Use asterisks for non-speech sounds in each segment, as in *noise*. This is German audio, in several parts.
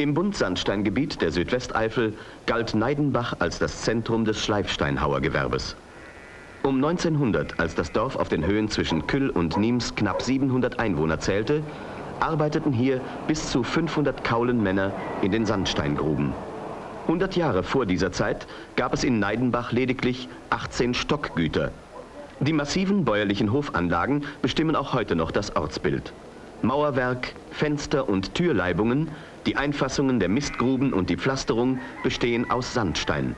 Im Buntsandsteingebiet der Südwesteifel galt Neidenbach als das Zentrum des Schleifsteinhauergewerbes. Um 1900, als das Dorf auf den Höhen zwischen Küll und Niems knapp 700 Einwohner zählte, arbeiteten hier bis zu 500 Kaulenmänner in den Sandsteingruben. 100 Jahre vor dieser Zeit gab es in Neidenbach lediglich 18 Stockgüter. Die massiven bäuerlichen Hofanlagen bestimmen auch heute noch das Ortsbild. Mauerwerk, Fenster und Türleibungen, die Einfassungen der Mistgruben und die Pflasterung bestehen aus Sandstein.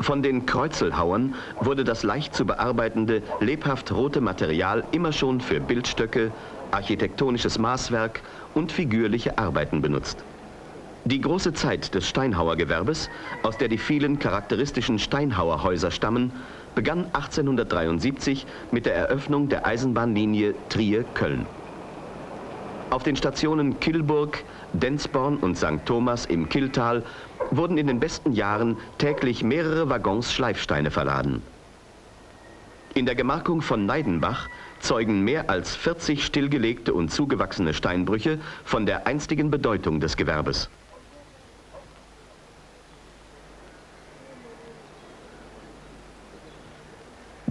Von den Kreuzelhauern wurde das leicht zu bearbeitende, lebhaft rote Material immer schon für Bildstöcke, architektonisches Maßwerk und figürliche Arbeiten benutzt. Die große Zeit des Steinhauergewerbes, aus der die vielen charakteristischen Steinhauerhäuser stammen, begann 1873 mit der Eröffnung der Eisenbahnlinie Trier-Köln. Auf den Stationen Killburg, Densborn und St. Thomas im Killtal wurden in den besten Jahren täglich mehrere Waggons Schleifsteine verladen. In der Gemarkung von Neidenbach zeugen mehr als 40 stillgelegte und zugewachsene Steinbrüche von der einstigen Bedeutung des Gewerbes.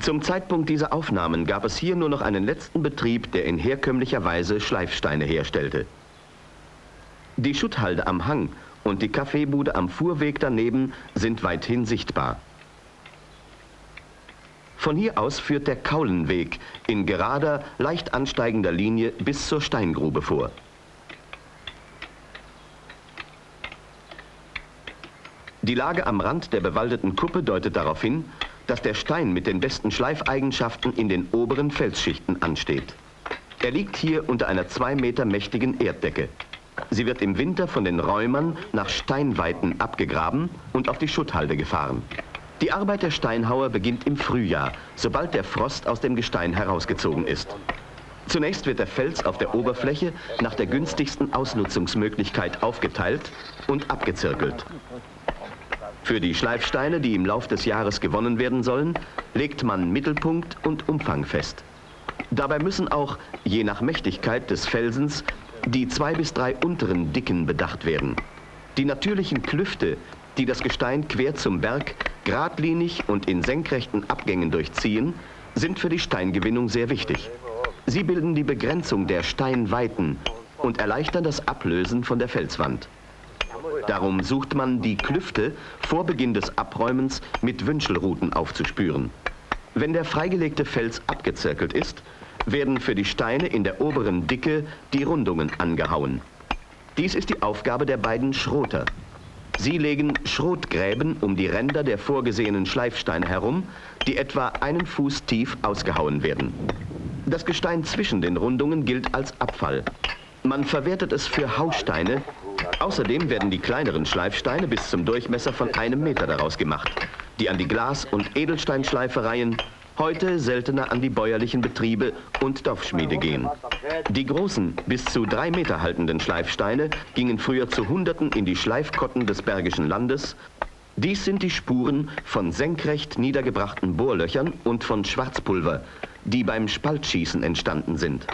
Zum Zeitpunkt dieser Aufnahmen gab es hier nur noch einen letzten Betrieb, der in herkömmlicher Weise Schleifsteine herstellte. Die Schutthalde am Hang und die Kaffeebude am Fuhrweg daneben sind weithin sichtbar. Von hier aus führt der Kaulenweg in gerader, leicht ansteigender Linie bis zur Steingrube vor. Die Lage am Rand der bewaldeten Kuppe deutet darauf hin, dass der Stein mit den besten Schleifeigenschaften in den oberen Felsschichten ansteht. Er liegt hier unter einer zwei Meter mächtigen Erddecke. Sie wird im Winter von den Räumern nach Steinweiten abgegraben und auf die Schutthalde gefahren. Die Arbeit der Steinhauer beginnt im Frühjahr, sobald der Frost aus dem Gestein herausgezogen ist. Zunächst wird der Fels auf der Oberfläche nach der günstigsten Ausnutzungsmöglichkeit aufgeteilt und abgezirkelt. Für die Schleifsteine, die im Lauf des Jahres gewonnen werden sollen, legt man Mittelpunkt und Umfang fest. Dabei müssen auch, je nach Mächtigkeit des Felsens, die zwei bis drei unteren Dicken bedacht werden. Die natürlichen Klüfte, die das Gestein quer zum Berg geradlinig und in senkrechten Abgängen durchziehen, sind für die Steingewinnung sehr wichtig. Sie bilden die Begrenzung der Steinweiten und erleichtern das Ablösen von der Felswand. Darum sucht man die Klüfte vor Beginn des Abräumens mit Wünschelruten aufzuspüren. Wenn der freigelegte Fels abgezirkelt ist, werden für die Steine in der oberen Dicke die Rundungen angehauen. Dies ist die Aufgabe der beiden Schroter. Sie legen Schrotgräben um die Ränder der vorgesehenen Schleifsteine herum, die etwa einen Fuß tief ausgehauen werden. Das Gestein zwischen den Rundungen gilt als Abfall. Man verwertet es für Hausteine, Außerdem werden die kleineren Schleifsteine bis zum Durchmesser von einem Meter daraus gemacht, die an die Glas- und Edelsteinschleifereien, heute seltener an die bäuerlichen Betriebe und Dorfschmiede gehen. Die großen, bis zu drei Meter haltenden Schleifsteine gingen früher zu Hunderten in die Schleifkotten des Bergischen Landes. Dies sind die Spuren von senkrecht niedergebrachten Bohrlöchern und von Schwarzpulver, die beim Spaltschießen entstanden sind.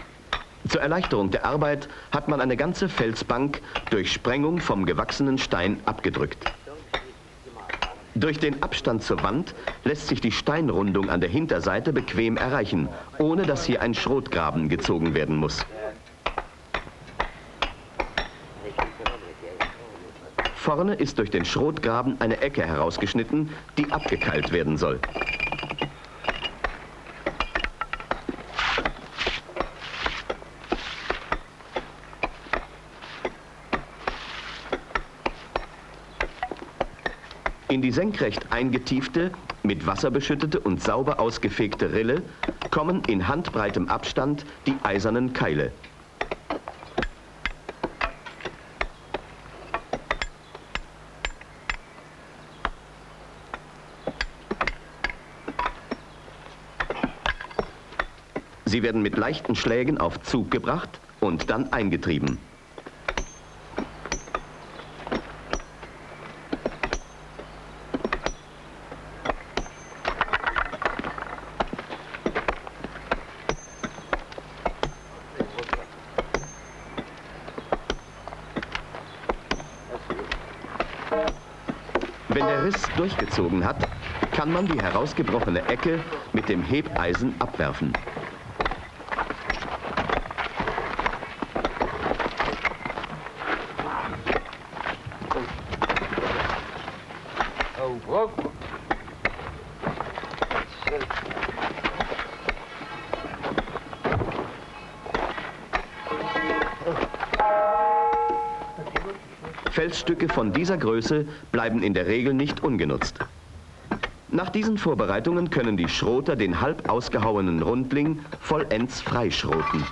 Zur Erleichterung der Arbeit hat man eine ganze Felsbank durch Sprengung vom gewachsenen Stein abgedrückt. Durch den Abstand zur Wand lässt sich die Steinrundung an der Hinterseite bequem erreichen, ohne dass hier ein Schrotgraben gezogen werden muss. Vorne ist durch den Schrotgraben eine Ecke herausgeschnitten, die abgekeilt werden soll. In die senkrecht eingetiefte, mit Wasser beschüttete und sauber ausgefegte Rille kommen in handbreitem Abstand die eisernen Keile. Sie werden mit leichten Schlägen auf Zug gebracht und dann eingetrieben. Wenn der Riss durchgezogen hat, kann man die herausgebrochene Ecke mit dem Hebeisen abwerfen. Felsstücke von dieser Größe bleiben in der Regel nicht ungenutzt. Nach diesen Vorbereitungen können die Schroter den halb ausgehauenen Rundling vollends freischroten.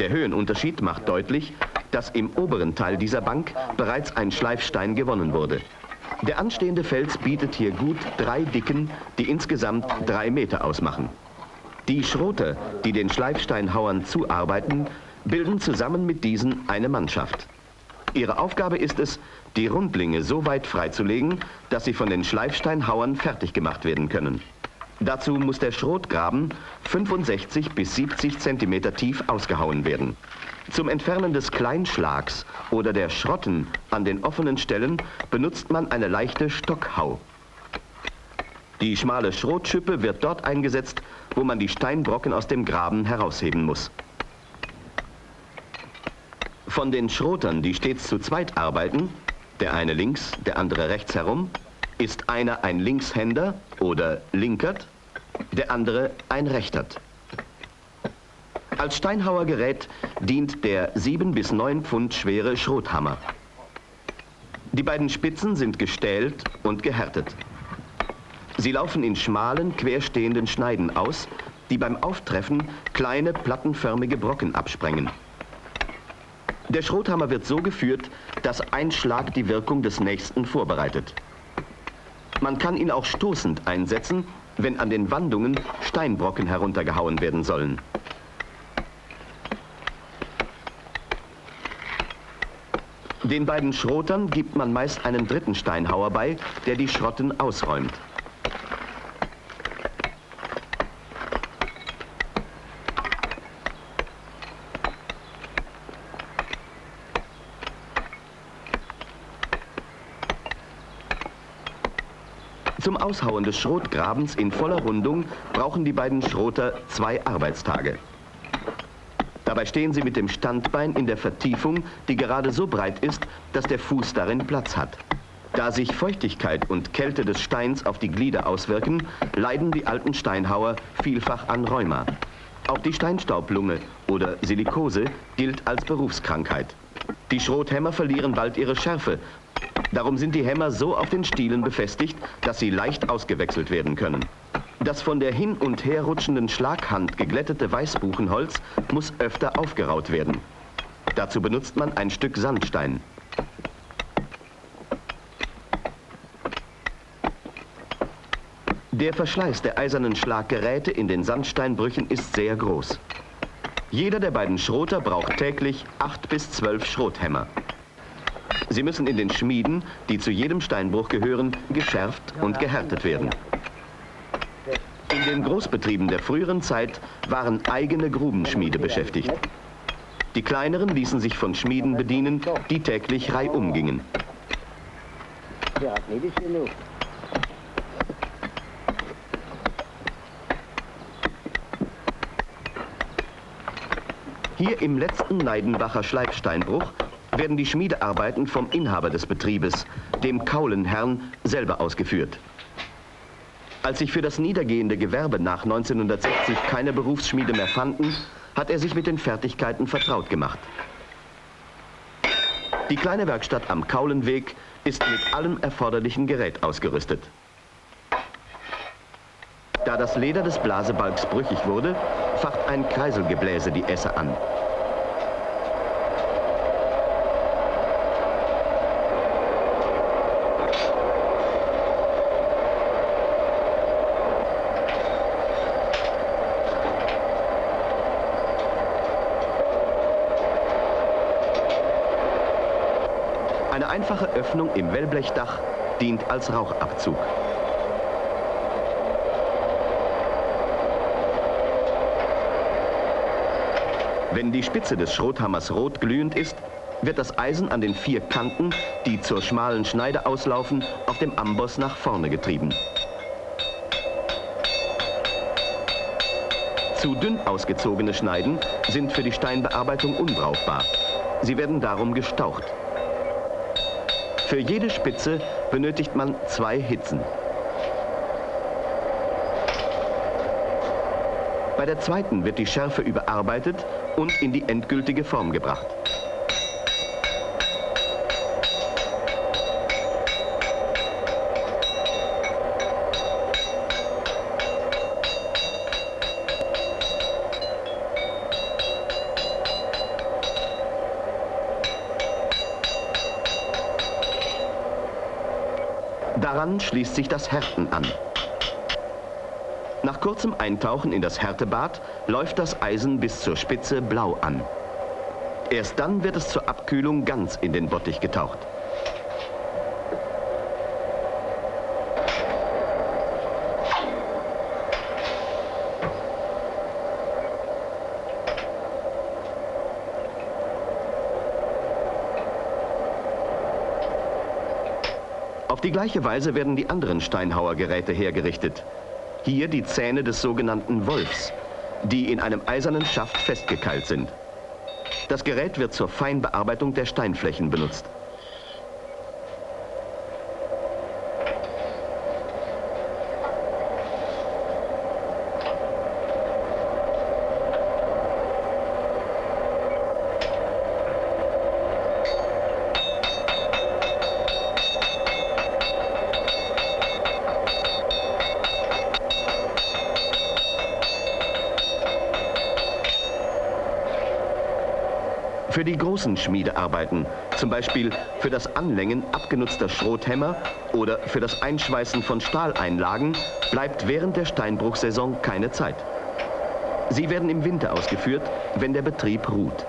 Der Höhenunterschied macht deutlich, dass im oberen Teil dieser Bank bereits ein Schleifstein gewonnen wurde. Der anstehende Fels bietet hier gut drei Dicken, die insgesamt drei Meter ausmachen. Die Schroter, die den Schleifsteinhauern zuarbeiten, bilden zusammen mit diesen eine Mannschaft. Ihre Aufgabe ist es, die Rundlinge so weit freizulegen, dass sie von den Schleifsteinhauern fertig gemacht werden können. Dazu muss der Schrotgraben 65 bis 70 cm tief ausgehauen werden. Zum Entfernen des Kleinschlags oder der Schrotten an den offenen Stellen benutzt man eine leichte Stockhau. Die schmale Schrotschippe wird dort eingesetzt, wo man die Steinbrocken aus dem Graben herausheben muss. Von den Schrotern, die stets zu zweit arbeiten, der eine links, der andere rechts herum, ist einer ein Linkshänder oder Linkert, der andere ein Rechtert. Als Steinhauergerät dient der 7 bis 9 Pfund schwere Schrothammer. Die beiden Spitzen sind gestählt und gehärtet. Sie laufen in schmalen, querstehenden Schneiden aus, die beim Auftreffen kleine plattenförmige Brocken absprengen. Der Schrothammer wird so geführt, dass ein Schlag die Wirkung des nächsten vorbereitet. Man kann ihn auch stoßend einsetzen, wenn an den Wandungen Steinbrocken heruntergehauen werden sollen. Den beiden Schrotern gibt man meist einen dritten Steinhauer bei, der die Schrotten ausräumt. Zum Aushauen des Schrotgrabens in voller Rundung brauchen die beiden Schroter zwei Arbeitstage. Dabei stehen sie mit dem Standbein in der Vertiefung, die gerade so breit ist, dass der Fuß darin Platz hat. Da sich Feuchtigkeit und Kälte des Steins auf die Glieder auswirken, leiden die alten Steinhauer vielfach an Rheuma. Auch die Steinstaublunge oder Silikose gilt als Berufskrankheit. Die Schrothämmer verlieren bald ihre Schärfe Darum sind die Hämmer so auf den Stielen befestigt, dass sie leicht ausgewechselt werden können. Das von der hin- und herrutschenden Schlaghand geglättete Weißbuchenholz muss öfter aufgeraut werden. Dazu benutzt man ein Stück Sandstein. Der Verschleiß der eisernen Schlaggeräte in den Sandsteinbrüchen ist sehr groß. Jeder der beiden Schroter braucht täglich acht bis zwölf Schrothämmer. Sie müssen in den Schmieden, die zu jedem Steinbruch gehören, geschärft und gehärtet werden. In den Großbetrieben der früheren Zeit waren eigene Grubenschmiede beschäftigt. Die kleineren ließen sich von Schmieden bedienen, die täglich reihum gingen. Hier im letzten Neidenbacher Schleifsteinbruch werden die Schmiedearbeiten vom Inhaber des Betriebes, dem Kaulenherrn, selber ausgeführt. Als sich für das niedergehende Gewerbe nach 1960 keine Berufsschmiede mehr fanden, hat er sich mit den Fertigkeiten vertraut gemacht. Die kleine Werkstatt am Kaulenweg ist mit allem erforderlichen Gerät ausgerüstet. Da das Leder des Blasebalgs brüchig wurde, facht ein Kreiselgebläse die Esse an. Eine einfache Öffnung im Wellblechdach dient als Rauchabzug. Wenn die Spitze des Schrothammers rot glühend ist, wird das Eisen an den vier Kanten, die zur schmalen Schneide auslaufen, auf dem Amboss nach vorne getrieben. Zu dünn ausgezogene Schneiden sind für die Steinbearbeitung unbrauchbar. Sie werden darum gestaucht. Für jede Spitze benötigt man zwei Hitzen. Bei der zweiten wird die Schärfe überarbeitet und in die endgültige Form gebracht. Daran schließt sich das Härten an. Nach kurzem Eintauchen in das Härtebad läuft das Eisen bis zur Spitze blau an. Erst dann wird es zur Abkühlung ganz in den Bottich getaucht. Gleiche Weise werden die anderen Steinhauergeräte hergerichtet. Hier die Zähne des sogenannten Wolfs, die in einem eisernen Schaft festgekeilt sind. Das Gerät wird zur Feinbearbeitung der Steinflächen benutzt. Für die großen Schmiedearbeiten, zum Beispiel für das Anlängen abgenutzter Schrothämmer oder für das Einschweißen von Stahleinlagen, bleibt während der Steinbruchsaison keine Zeit. Sie werden im Winter ausgeführt, wenn der Betrieb ruht.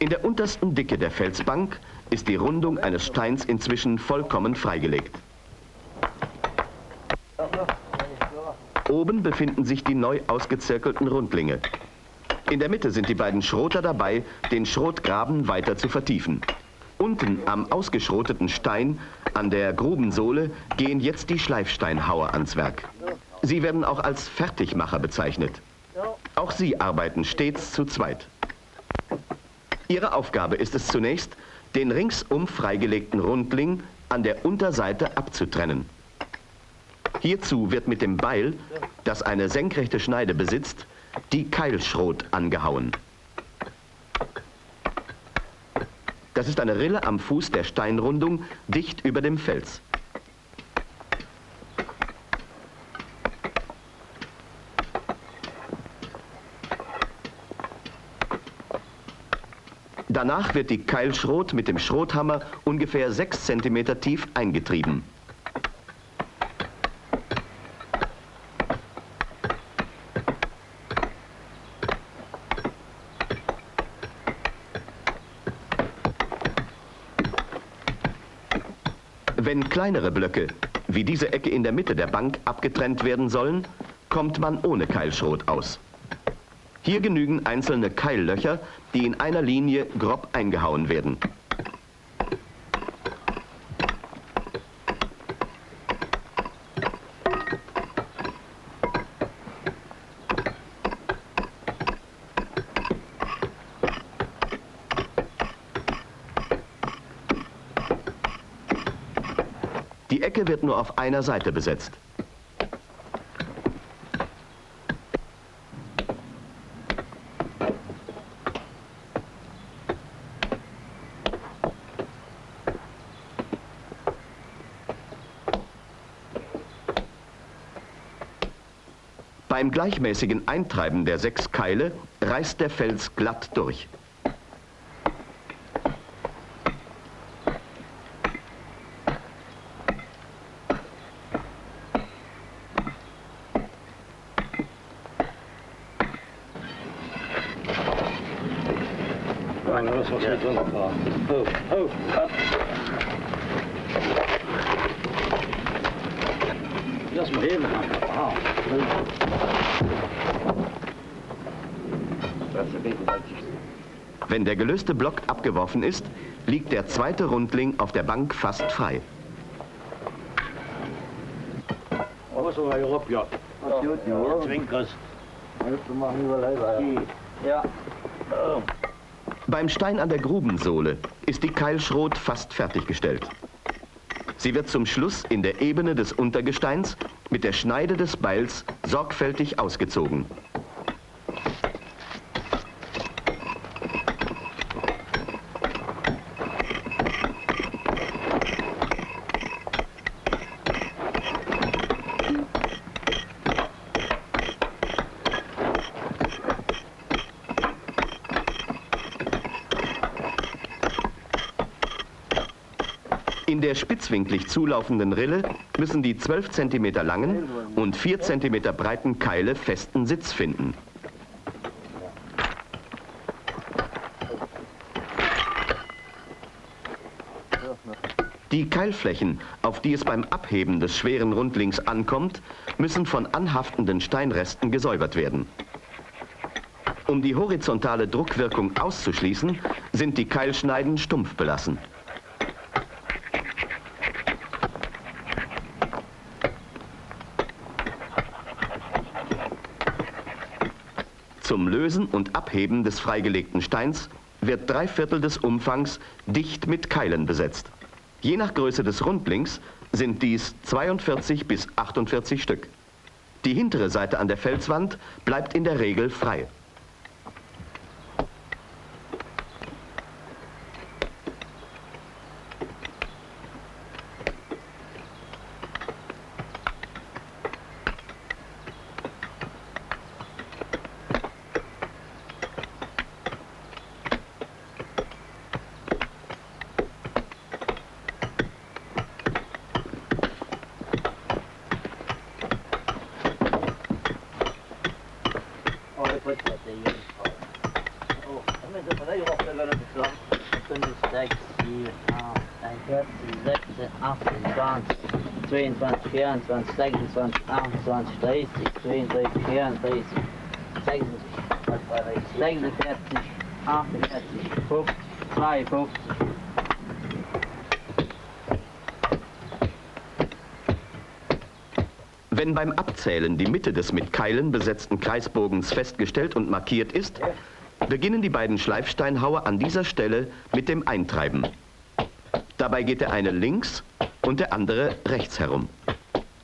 In der untersten Dicke der Felsbank ist die Rundung eines Steins inzwischen vollkommen freigelegt. Oben befinden sich die neu ausgezirkelten Rundlinge. In der Mitte sind die beiden Schroter dabei, den Schrotgraben weiter zu vertiefen. Unten am ausgeschroteten Stein an der Grubensohle gehen jetzt die Schleifsteinhauer ans Werk. Sie werden auch als Fertigmacher bezeichnet. Auch sie arbeiten stets zu zweit. Ihre Aufgabe ist es zunächst, den ringsum freigelegten Rundling an der Unterseite abzutrennen. Hierzu wird mit dem Beil, das eine senkrechte Schneide besitzt, die Keilschrot angehauen. Das ist eine Rille am Fuß der Steinrundung, dicht über dem Fels. Danach wird die Keilschrot mit dem Schrothammer ungefähr 6 cm tief eingetrieben. Wenn kleinere Blöcke, wie diese Ecke in der Mitte der Bank, abgetrennt werden sollen, kommt man ohne Keilschrot aus. Hier genügen einzelne Keillöcher, die in einer Linie grob eingehauen werden. Die Ecke wird nur auf einer Seite besetzt. Beim gleichmäßigen Eintreiben der sechs Keile reißt der Fels glatt durch. Lass mal heben, Wenn der gelöste Block abgeworfen ist, liegt der zweite Rundling auf der Bank fast frei. Beim Stein an der Grubensohle ist die Keilschrot fast fertiggestellt. Sie wird zum Schluss in der Ebene des Untergesteins mit der Schneide des Beils sorgfältig ausgezogen. In der spitzwinklig zulaufenden Rille müssen die 12 cm langen und 4 cm breiten Keile festen Sitz finden. Die Keilflächen, auf die es beim Abheben des schweren Rundlings ankommt, müssen von anhaftenden Steinresten gesäubert werden. Um die horizontale Druckwirkung auszuschließen, sind die Keilschneiden stumpf belassen. Zum Lösen und Abheben des freigelegten Steins wird drei Viertel des Umfangs dicht mit Keilen besetzt. Je nach Größe des Rundlings sind dies 42 bis 48 Stück. Die hintere Seite an der Felswand bleibt in der Regel frei. 24, 26, 28, 30, 32, 34, 36, 46, 48, 50, 52. Wenn beim Abzählen die Mitte des mit Keilen besetzten Kreisbogens festgestellt und markiert ist, beginnen die beiden Schleifsteinhauer an dieser Stelle mit dem Eintreiben. Dabei geht der eine links und der andere rechts herum.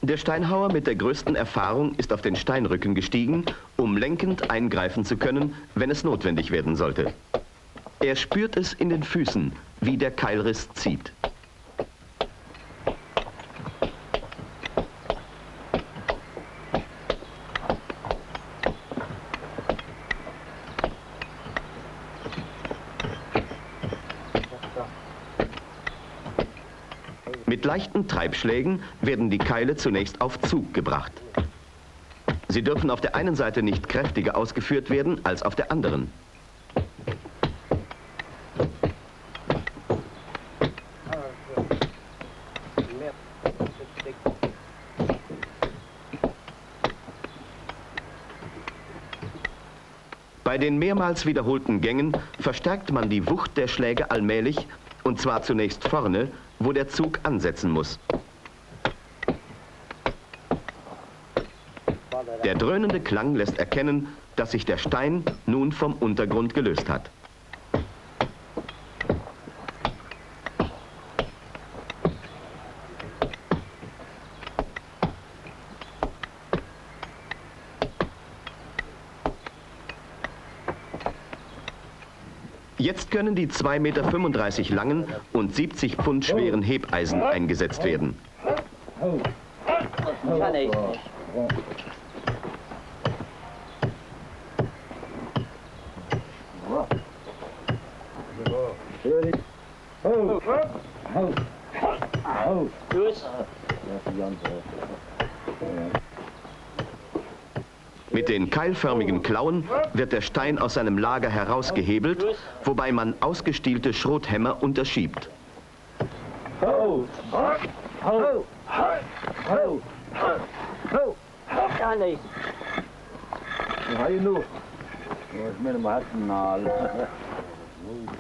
Der Steinhauer mit der größten Erfahrung ist auf den Steinrücken gestiegen, um lenkend eingreifen zu können, wenn es notwendig werden sollte. Er spürt es in den Füßen, wie der Keilriss zieht. Mit leichten Treibschlägen werden die Keile zunächst auf Zug gebracht. Sie dürfen auf der einen Seite nicht kräftiger ausgeführt werden als auf der anderen. Bei den mehrmals wiederholten Gängen verstärkt man die Wucht der Schläge allmählich, und zwar zunächst vorne, wo der Zug ansetzen muss. Der dröhnende Klang lässt erkennen, dass sich der Stein nun vom Untergrund gelöst hat. Jetzt können die 2,35 Meter langen und 70 Pfund schweren Hebeisen eingesetzt werden. Kann ich nicht. Gut. Mit den keilförmigen Klauen wird der Stein aus seinem Lager herausgehebelt, wobei man ausgestielte Schrothämmer unterschiebt.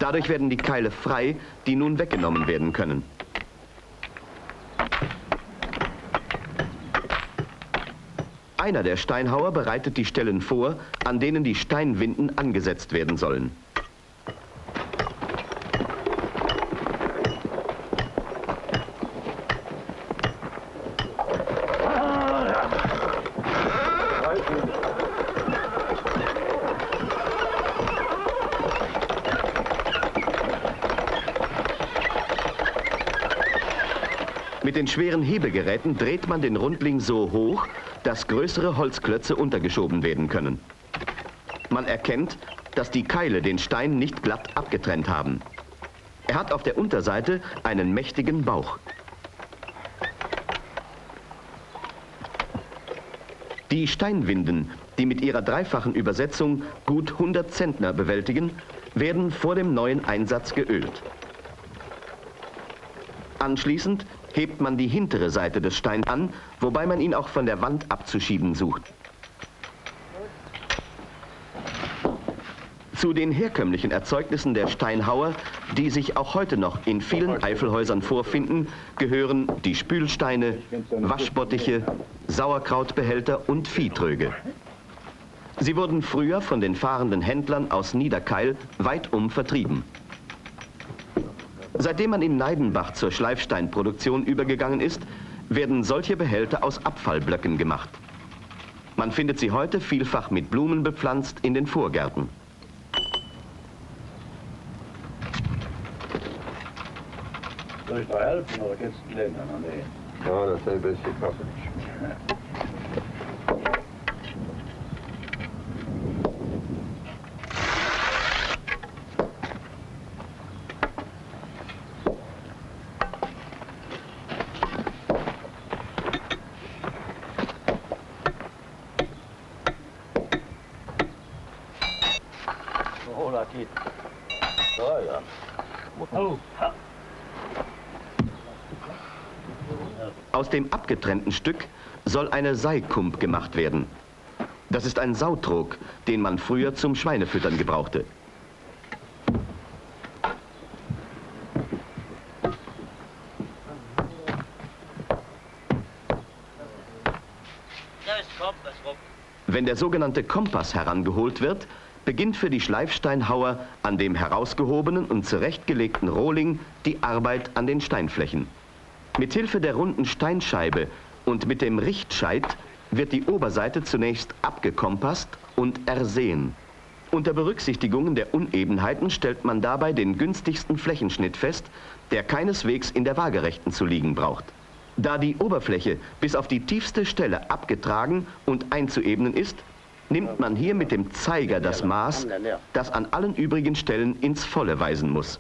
Dadurch werden die Keile frei, die nun weggenommen werden können. Einer der Steinhauer bereitet die Stellen vor, an denen die Steinwinden angesetzt werden sollen. Mit den schweren Hebegeräten dreht man den Rundling so hoch, dass größere Holzklötze untergeschoben werden können. Man erkennt, dass die Keile den Stein nicht glatt abgetrennt haben. Er hat auf der Unterseite einen mächtigen Bauch. Die Steinwinden, die mit ihrer dreifachen Übersetzung gut 100 Zentner bewältigen, werden vor dem neuen Einsatz geölt. Anschließend hebt man die hintere Seite des Steins an, wobei man ihn auch von der Wand abzuschieben sucht. Zu den herkömmlichen Erzeugnissen der Steinhauer, die sich auch heute noch in vielen Eifelhäusern vorfinden, gehören die Spülsteine, Waschbottiche, Sauerkrautbehälter und Viehtröge. Sie wurden früher von den fahrenden Händlern aus Niederkeil weitum vertrieben. Seitdem man in Neidenbach zur Schleifsteinproduktion übergegangen ist, werden solche Behälter aus Abfallblöcken gemacht. Man findet sie heute vielfach mit Blumen bepflanzt in den Vorgärten. Soll ich da helfen oder kannst du lernen? Nee. Ja, das ist ein bisschen kaffig. *laughs* Oh, da geht. Da, ja. Oh, ha. Aus dem abgetrennten Stück soll eine Seikump gemacht werden. Das ist ein Sautrog, den man früher zum Schweinefüttern gebrauchte. Wenn der sogenannte Kompass herangeholt wird, beginnt für die Schleifsteinhauer an dem herausgehobenen und zurechtgelegten Rohling die Arbeit an den Steinflächen. Mithilfe der runden Steinscheibe und mit dem Richtscheit wird die Oberseite zunächst abgekompasst und ersehen. Unter Berücksichtigung der Unebenheiten stellt man dabei den günstigsten Flächenschnitt fest, der keineswegs in der Waagerechten zu liegen braucht. Da die Oberfläche bis auf die tiefste Stelle abgetragen und einzuebnen ist, nimmt man hier mit dem Zeiger das Maß, das an allen übrigen Stellen ins Volle weisen muss.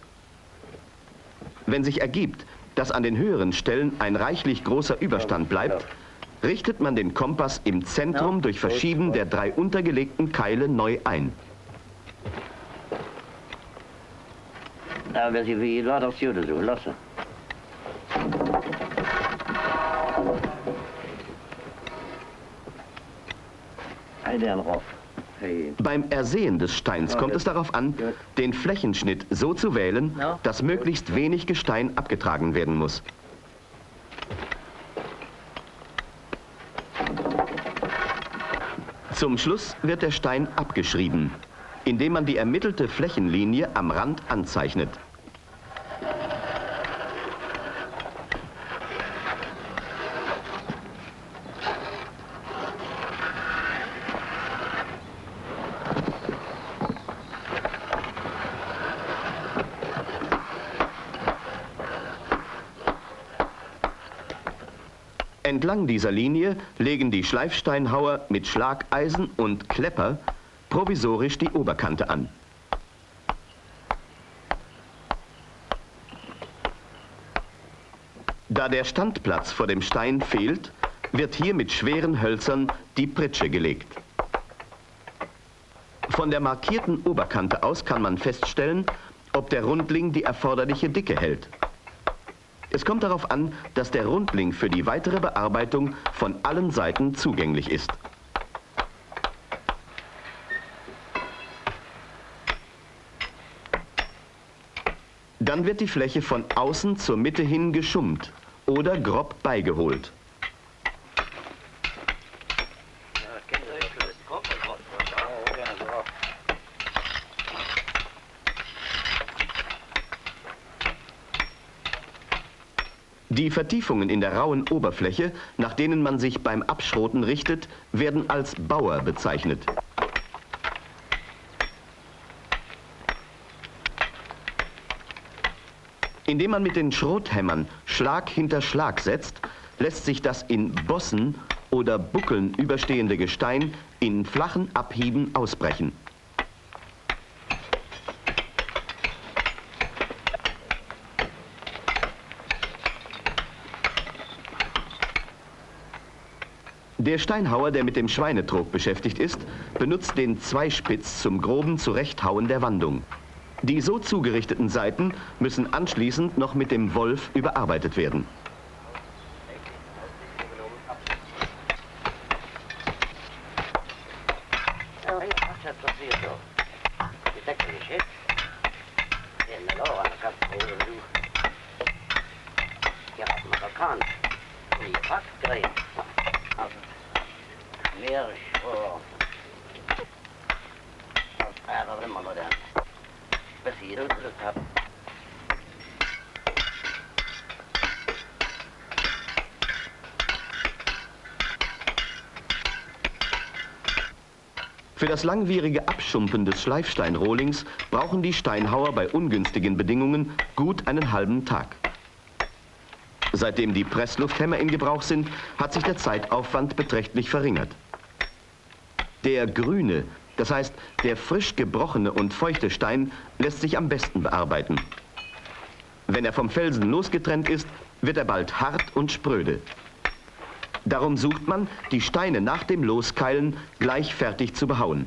Wenn sich ergibt, dass an den höheren Stellen ein reichlich großer Überstand bleibt, richtet man den Kompass im Zentrum durch Verschieben der drei untergelegten Keile neu ein. Ja, wer Beim Ersehen des Steins kommt es darauf an, den Flächenschnitt so zu wählen, dass möglichst wenig Gestein abgetragen werden muss. Zum Schluss wird der Stein abgeschrieben, indem man die ermittelte Flächenlinie am Rand anzeichnet. Entlang dieser Linie legen die Schleifsteinhauer mit Schlageisen und Klepper provisorisch die Oberkante an. Da der Standplatz vor dem Stein fehlt, wird hier mit schweren Hölzern die Pritsche gelegt. Von der markierten Oberkante aus kann man feststellen, ob der Rundling die erforderliche Dicke hält. Es kommt darauf an, dass der Rundling für die weitere Bearbeitung von allen Seiten zugänglich ist. Dann wird die Fläche von außen zur Mitte hin geschummt oder grob beigeholt. Die Vertiefungen in der rauen Oberfläche, nach denen man sich beim Abschroten richtet, werden als Bauer bezeichnet. Indem man mit den Schrothämmern Schlag hinter Schlag setzt, lässt sich das in Bossen oder Buckeln überstehende Gestein in flachen Abhieben ausbrechen. Der Steinhauer, der mit dem Schweinetrog beschäftigt ist, benutzt den Zweispitz zum groben Zurechthauen der Wandung. Die so zugerichteten Seiten müssen anschließend noch mit dem Wolf überarbeitet werden. Langwierige Abschumpen des Schleifsteinrohlings brauchen die Steinhauer bei ungünstigen Bedingungen gut einen halben Tag. Seitdem die Presslufthämmer in Gebrauch sind, hat sich der Zeitaufwand beträchtlich verringert. Der grüne, das heißt der frisch gebrochene und feuchte Stein, lässt sich am besten bearbeiten. Wenn er vom Felsen losgetrennt ist, wird er bald hart und spröde. Darum sucht man, die Steine nach dem Loskeilen gleich fertig zu behauen.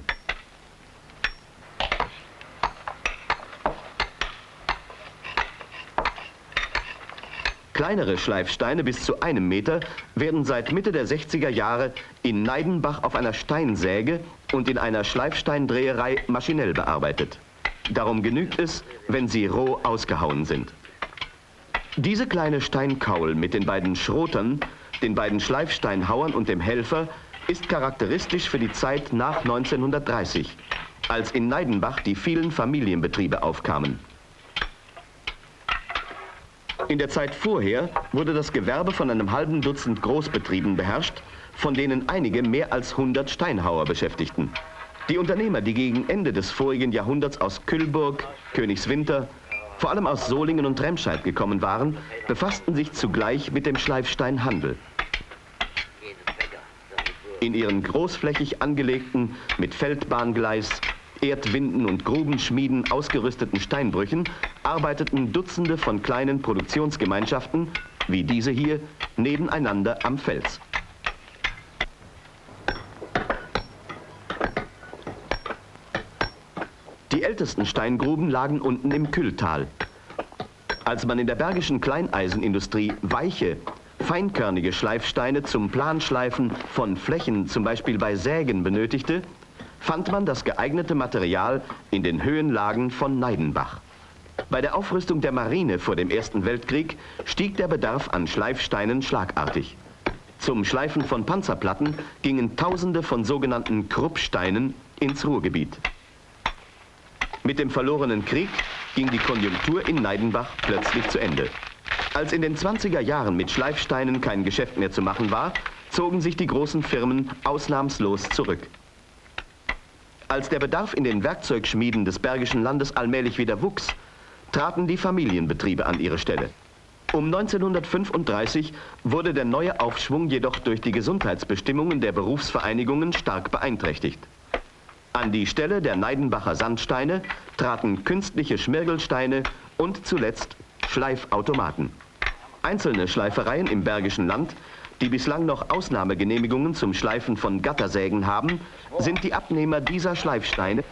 Kleinere Schleifsteine bis zu einem Meter werden seit Mitte der 60er Jahre in Neidenbach auf einer Steinsäge und in einer Schleifsteindreherei maschinell bearbeitet. Darum genügt es, wenn sie roh ausgehauen sind. Diese kleine Steinkaul mit den beiden Schrotern den beiden Schleifsteinhauern und dem Helfer, ist charakteristisch für die Zeit nach 1930, als in Neidenbach die vielen Familienbetriebe aufkamen. In der Zeit vorher wurde das Gewerbe von einem halben Dutzend Großbetrieben beherrscht, von denen einige mehr als 100 Steinhauer beschäftigten. Die Unternehmer, die gegen Ende des vorigen Jahrhunderts aus Kühlburg, Königswinter, vor allem aus Solingen und Remscheid gekommen waren, befassten sich zugleich mit dem Schleifsteinhandel. In ihren großflächig angelegten, mit Feldbahngleis, Erdwinden und Grubenschmieden ausgerüsteten Steinbrüchen arbeiteten Dutzende von kleinen Produktionsgemeinschaften, wie diese hier, nebeneinander am Fels. Die ältesten Steingruben lagen unten im Kühltal. Als man in der bergischen Kleineisenindustrie weiche, feinkörnige Schleifsteine zum Planschleifen von Flächen, zum Beispiel bei Sägen, benötigte, fand man das geeignete Material in den Höhenlagen von Neidenbach. Bei der Aufrüstung der Marine vor dem Ersten Weltkrieg stieg der Bedarf an Schleifsteinen schlagartig. Zum Schleifen von Panzerplatten gingen Tausende von sogenannten Kruppsteinen ins Ruhrgebiet. Mit dem verlorenen Krieg ging die Konjunktur in Neidenbach plötzlich zu Ende. Als in den 20er Jahren mit Schleifsteinen kein Geschäft mehr zu machen war, zogen sich die großen Firmen ausnahmslos zurück. Als der Bedarf in den Werkzeugschmieden des Bergischen Landes allmählich wieder wuchs, traten die Familienbetriebe an ihre Stelle. Um 1935 wurde der neue Aufschwung jedoch durch die Gesundheitsbestimmungen der Berufsvereinigungen stark beeinträchtigt. An die Stelle der Neidenbacher Sandsteine traten künstliche Schmirgelsteine und zuletzt Schleifautomaten. Einzelne Schleifereien im Bergischen Land die bislang noch Ausnahmegenehmigungen zum Schleifen von Gattersägen haben, sind die Abnehmer dieser Schleifsteine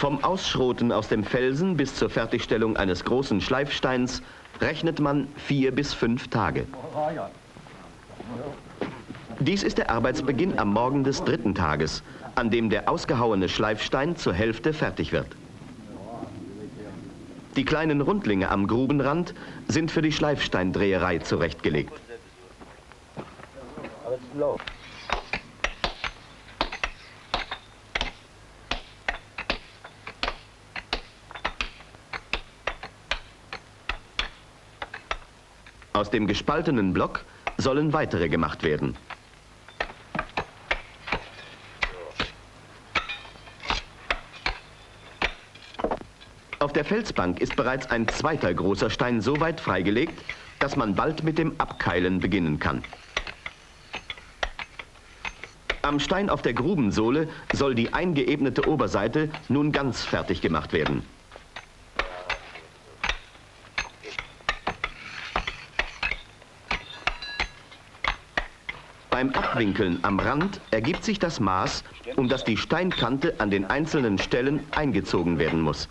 Vom Ausschroten aus dem Felsen bis zur Fertigstellung eines großen Schleifsteins rechnet man vier bis fünf Tage. Dies ist der Arbeitsbeginn am Morgen des dritten Tages, an dem der ausgehauene Schleifstein zur Hälfte fertig wird. Die kleinen Rundlinge am Grubenrand sind für die Schleifsteindreherei zurechtgelegt. Dem gespaltenen Block sollen weitere gemacht werden. Auf der Felsbank ist bereits ein zweiter großer Stein so weit freigelegt, dass man bald mit dem Abkeilen beginnen kann. Am Stein auf der Grubensohle soll die eingeebnete Oberseite nun ganz fertig gemacht werden. Beim Abwinkeln am Rand ergibt sich das Maß, um das die Steinkante an den einzelnen Stellen eingezogen werden muss.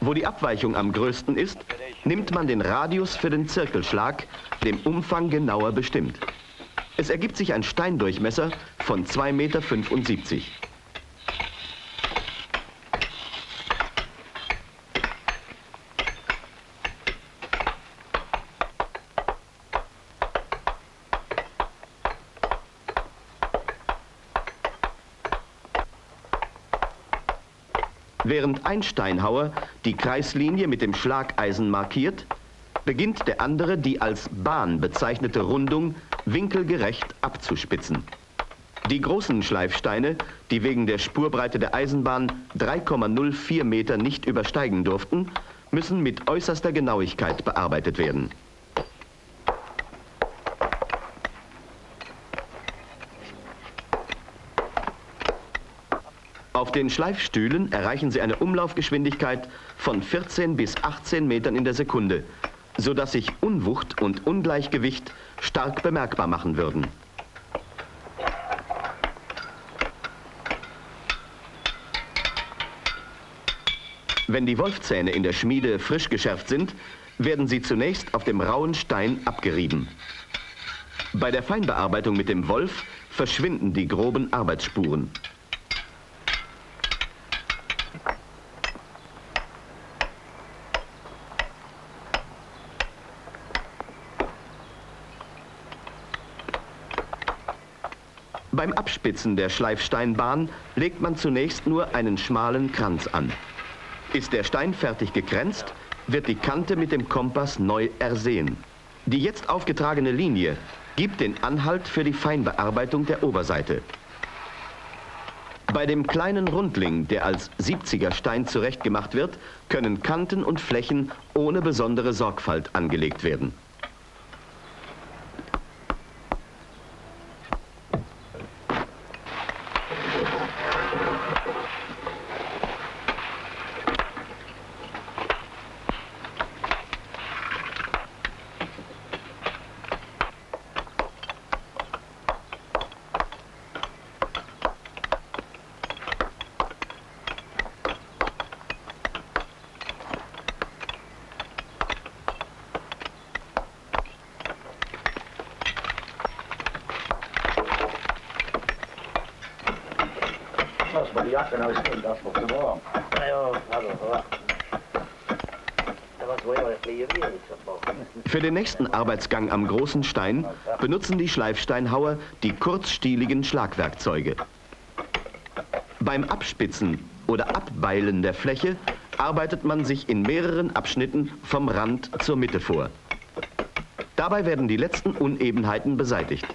Wo die Abweichung am größten ist, nimmt man den Radius für den Zirkelschlag, dem Umfang genauer bestimmt. Es ergibt sich ein Steindurchmesser von 2,75 Meter. Während ein Steinhauer die Kreislinie mit dem Schlageisen markiert, beginnt der andere die als Bahn bezeichnete Rundung winkelgerecht abzuspitzen. Die großen Schleifsteine, die wegen der Spurbreite der Eisenbahn 3,04 Meter nicht übersteigen durften, müssen mit äußerster Genauigkeit bearbeitet werden. Auf den Schleifstühlen erreichen Sie eine Umlaufgeschwindigkeit von 14 bis 18 Metern in der Sekunde, sodass sich Unwucht und Ungleichgewicht stark bemerkbar machen würden. Wenn die Wolfzähne in der Schmiede frisch geschärft sind, werden sie zunächst auf dem rauen Stein abgerieben. Bei der Feinbearbeitung mit dem Wolf verschwinden die groben Arbeitsspuren. Beim Abspitzen der Schleifsteinbahn legt man zunächst nur einen schmalen Kranz an. Ist der Stein fertig gekränzt, wird die Kante mit dem Kompass neu ersehen. Die jetzt aufgetragene Linie gibt den Anhalt für die Feinbearbeitung der Oberseite. Bei dem kleinen Rundling, der als 70er Stein zurechtgemacht wird, können Kanten und Flächen ohne besondere Sorgfalt angelegt werden. Ja, hallo, ja. Dat was wel een kleine wereld, Für den nächsten Arbeitsgang am großen Stein benutzen die Schleifsteinhauer die kurzstieligen Schlagwerkzeuge. Beim Abspitzen oder Abbeilen der Fläche arbeitet man sich in mehreren Abschnitten vom Rand zur Mitte vor. Dabei werden die letzten Unebenheiten beseitigt.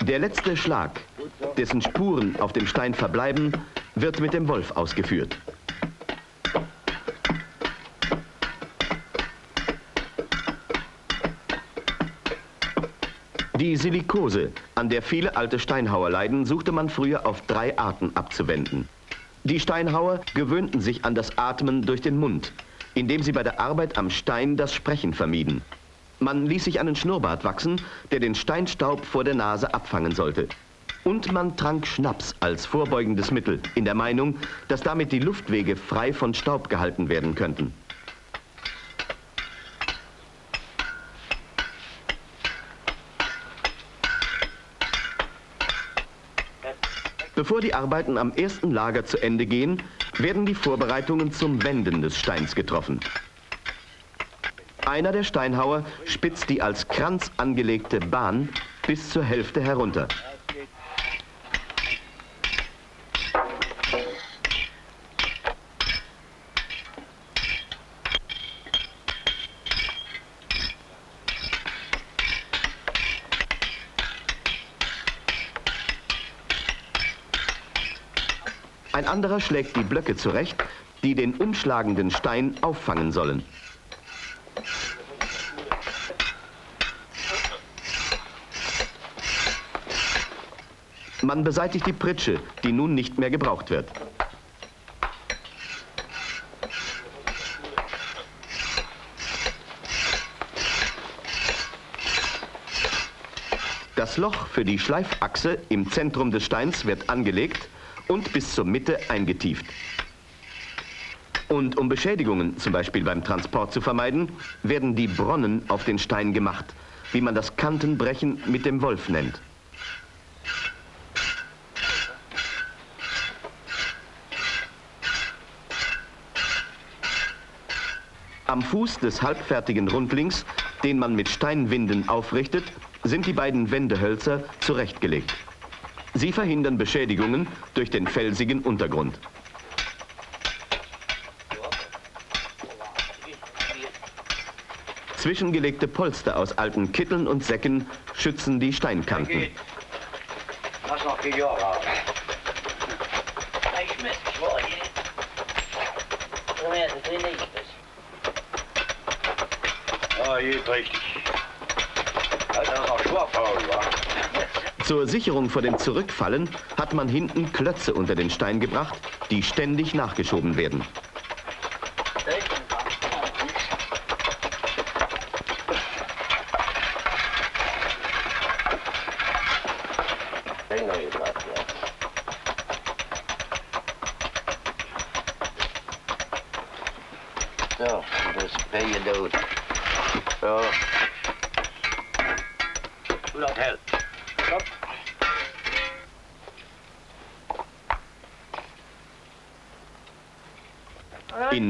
Der letzte Schlag, dessen Spuren auf dem Stein verbleiben, wird mit dem Wolf ausgeführt. Die Silikose, an der viele alte Steinhauer leiden, suchte man früher auf drei Arten abzuwenden. Die Steinhauer gewöhnten sich an das Atmen durch den Mund, indem sie bei der Arbeit am Stein das Sprechen vermieden. Man ließ sich einen Schnurrbart wachsen, der den Steinstaub vor der Nase abfangen sollte. Und man trank Schnaps als vorbeugendes Mittel, in der Meinung, dass damit die Luftwege frei von Staub gehalten werden könnten. Bevor die Arbeiten am ersten Lager zu Ende gehen, werden die Vorbereitungen zum Wenden des Steins getroffen. Einer der Steinhauer spitzt die als Kranz angelegte Bahn bis zur Hälfte herunter. Ein anderer schlägt die Blöcke zurecht, die den umschlagenden Stein auffangen sollen. Man beseitigt die Pritsche, die nun nicht mehr gebraucht wird. Das Loch für die Schleifachse im Zentrum des Steins wird angelegt und bis zur Mitte eingetieft. Und um Beschädigungen, zum Beispiel beim Transport zu vermeiden, werden die Bronnen auf den Stein gemacht, wie man das Kantenbrechen mit dem Wolf nennt. Am Fuß des halbfertigen Rundlings, den man mit Steinwinden aufrichtet, sind die beiden Wendehölzer zurechtgelegt. Sie verhindern Beschädigungen durch den felsigen Untergrund. Zwischengelegte Polster aus alten Kitteln und Säcken schützen die Steinkanten. Schwabfaul, wa? Zur Sicherung vor dem Zurückfallen hat man hinten Klötze unter den Stein gebracht, die ständig nachgeschoben werden.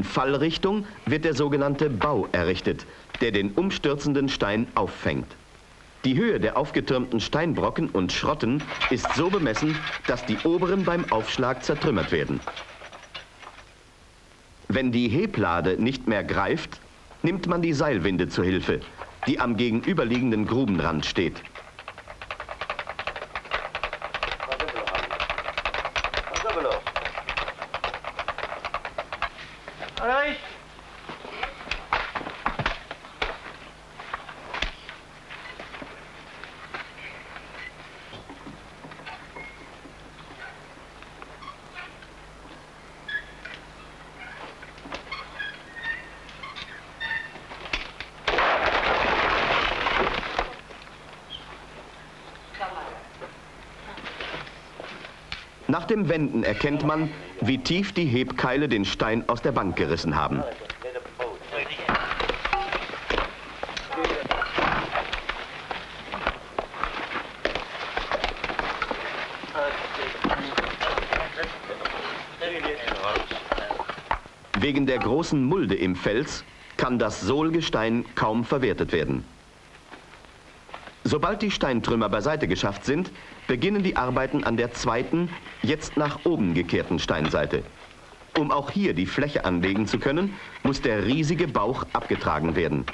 Fallrichtung wird der sogenannte Bau errichtet, der den umstürzenden Stein auffängt. Die Höhe der aufgetürmten Steinbrocken und Schrotten ist so bemessen, dass die oberen beim Aufschlag zertrümmert werden. Wenn die Heblade nicht mehr greift, nimmt man die Seilwinde zur Hilfe, die am gegenüberliegenden Grubenrand steht. Nach dem Wenden erkennt man, wie tief die Hebkeile den Stein aus der Bank gerissen haben. Wegen der großen Mulde im Fels kann das Sohlgestein kaum verwertet werden. Sobald die Steintrümmer beiseite geschafft sind, beginnen die Arbeiten an der zweiten, jetzt nach oben gekehrten Steinseite. Um auch hier die Fläche anlegen zu können, muss der riesige Bauch abgetragen werden.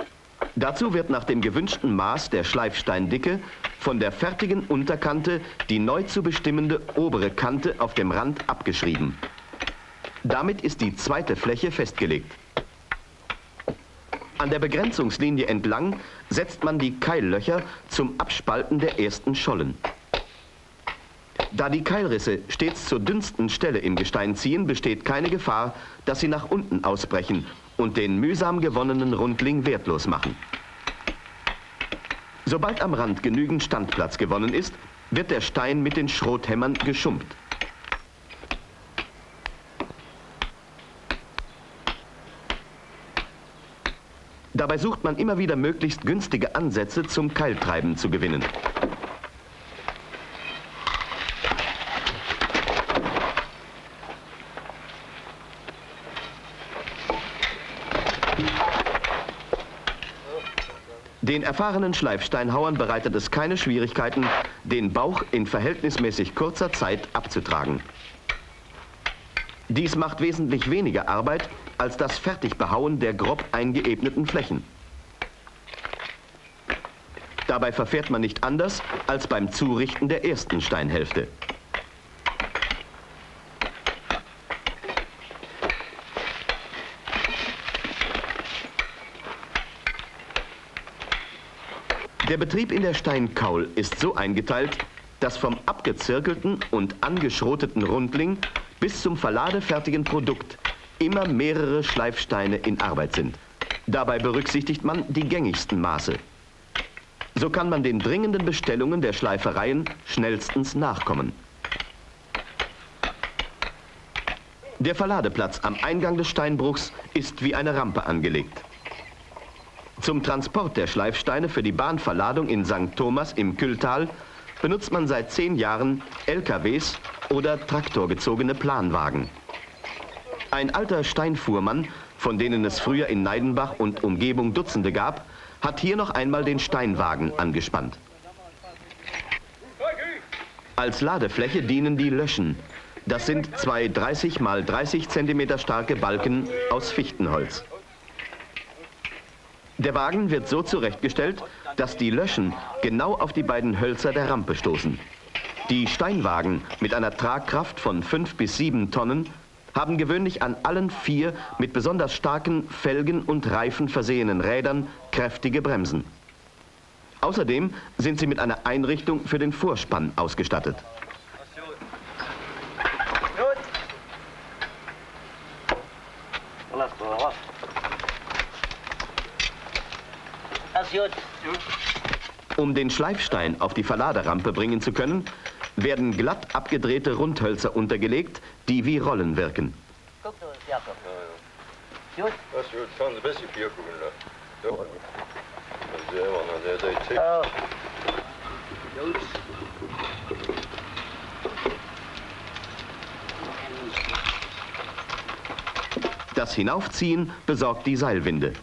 Dazu wird nach dem gewünschten Maß der Schleifsteindicke von der fertigen Unterkante die neu zu bestimmende obere Kante auf dem Rand abgeschrieben. Damit ist die zweite Fläche festgelegt. An der Begrenzungslinie entlang setzt man die Keillöcher zum Abspalten der ersten Schollen. Da die Keilrisse stets zur dünnsten Stelle im Gestein ziehen, besteht keine Gefahr, dass sie nach unten ausbrechen und den mühsam gewonnenen Rundling wertlos machen. Sobald am Rand genügend Standplatz gewonnen ist, wird der Stein mit den Schrothämmern geschumpt. Dabei sucht man immer wieder möglichst günstige Ansätze zum Keiltreiben zu gewinnen. Den erfahrenen Schleifsteinhauern bereitet es keine Schwierigkeiten, den Bauch in verhältnismäßig kurzer Zeit abzutragen. Dies macht wesentlich weniger Arbeit als das Fertigbehauen der grob eingeebneten Flächen. Dabei verfährt man nicht anders als beim Zurichten der ersten Steinhälfte. Der Betrieb in der Steinkaul ist so eingeteilt, dass vom abgezirkelten und angeschroteten Rundling bis zum verladefertigen Produkt immer mehrere Schleifsteine in Arbeit sind. Dabei berücksichtigt man die gängigsten Maße. So kann man den dringenden Bestellungen der Schleifereien schnellstens nachkommen. Der Verladeplatz am Eingang des Steinbruchs ist wie eine Rampe angelegt. Zum Transport der Schleifsteine für die Bahnverladung in St. Thomas im Kühltal benutzt man seit zehn Jahren LKWs oder traktorgezogene Planwagen. Ein alter Steinfuhrmann, von denen es früher in Neidenbach und Umgebung Dutzende gab, hat hier noch einmal den Steinwagen angespannt. Als Ladefläche dienen die Löschen. Das sind zwei 30 mal 30 cm starke Balken aus Fichtenholz. Der Wagen wird so zurechtgestellt, dass die Löschen genau auf die beiden Hölzer der Rampe stoßen. Die Steinwagen mit einer Tragkraft von 5 bis 7 Tonnen haben gewöhnlich an allen vier mit besonders starken Felgen und Reifen versehenen Rädern kräftige Bremsen. Außerdem sind sie mit einer Einrichtung für den Vorspann ausgestattet. Um den Schleifstein auf die Verladerampe bringen zu können, werden glatt abgedrehte Rundhölzer untergelegt, die wie Rollen wirken. Das Hinaufziehen besorgt die Seilwinde.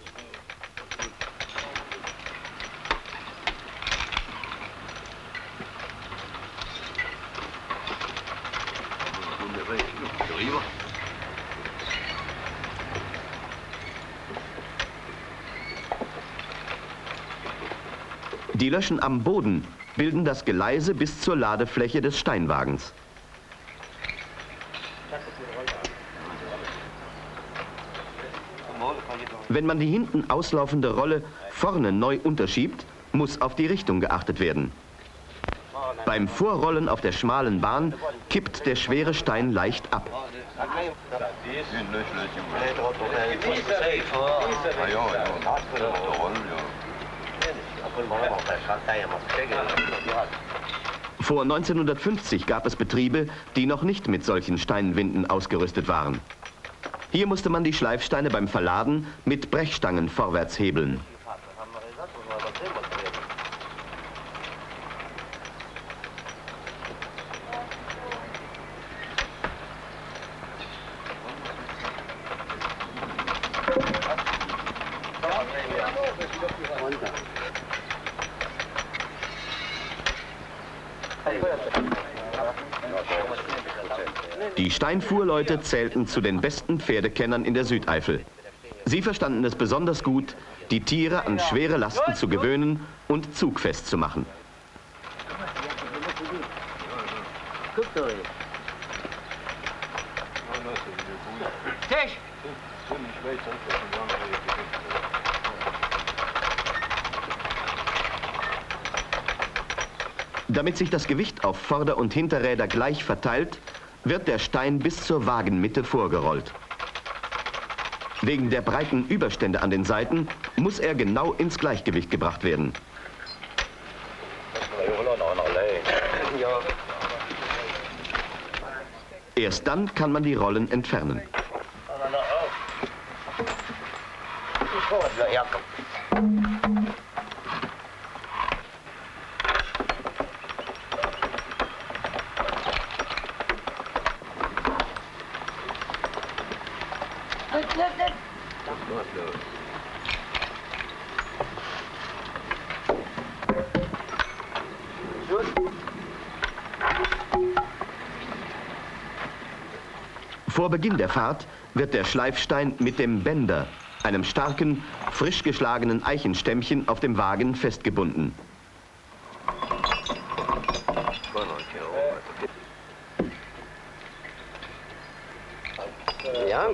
Löschen am Boden bilden das Geleise bis zur Ladefläche des Steinwagens. Wenn man die hinten auslaufende Rolle vorne neu unterschiebt, muss auf die Richtung geachtet werden. Beim Vorrollen auf der schmalen Bahn kippt der schwere Stein leicht ab. Vor 1950 gab es Betriebe, die noch nicht mit solchen Steinwinden ausgerüstet waren. Hier musste man die Schleifsteine beim Verladen mit Brechstangen vorwärts hebeln. Die Steinfuhrleute zählten zu den besten Pferdekennern in der Südeifel. Sie verstanden es besonders gut, die Tiere an schwere Lasten zu gewöhnen und zugfest zu machen. Tisch! Damit sich das Gewicht auf Vorder- und Hinterräder gleich verteilt, wird der Stein bis zur Wagenmitte vorgerollt. Wegen der breiten Überstände an den Seiten muss er genau ins Gleichgewicht gebracht werden. Erst dann kann man die Rollen entfernen. Vor Beginn der Fahrt wird der Schleifstein mit dem Bänder, einem starken, frisch geschlagenen Eichenstämmchen auf dem Wagen festgebunden. Ja?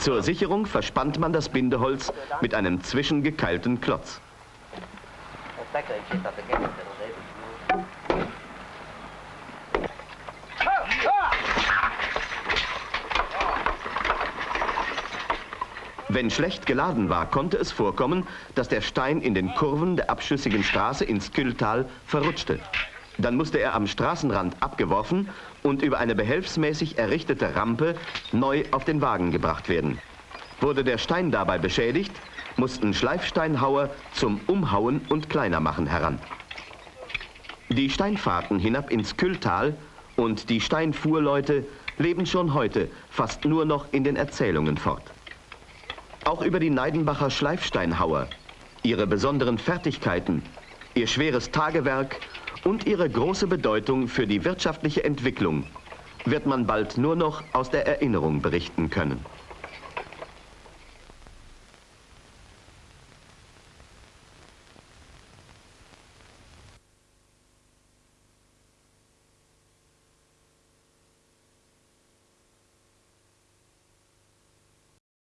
Zur Sicherung verspannt man das Bindeholz mit einem zwischengekeilten Klotz. Wenn schlecht geladen war, konnte es vorkommen, dass der Stein in den Kurven der abschüssigen Straße ins Kühltal verrutschte. Dann musste er am Straßenrand abgeworfen und über eine behelfsmäßig errichtete Rampe neu auf den Wagen gebracht werden. Wurde der Stein dabei beschädigt, mussten Schleifsteinhauer zum Umhauen und Kleinermachen heran. Die Steinfahrten hinab ins Kühltal und die Steinfuhrleute leben schon heute fast nur noch in den Erzählungen fort. Auch über die Neidenbacher Schleifsteinhauer, ihre besonderen Fertigkeiten, ihr schweres Tagewerk und ihre große Bedeutung für die wirtschaftliche Entwicklung wird man bald nur noch aus der Erinnerung berichten können.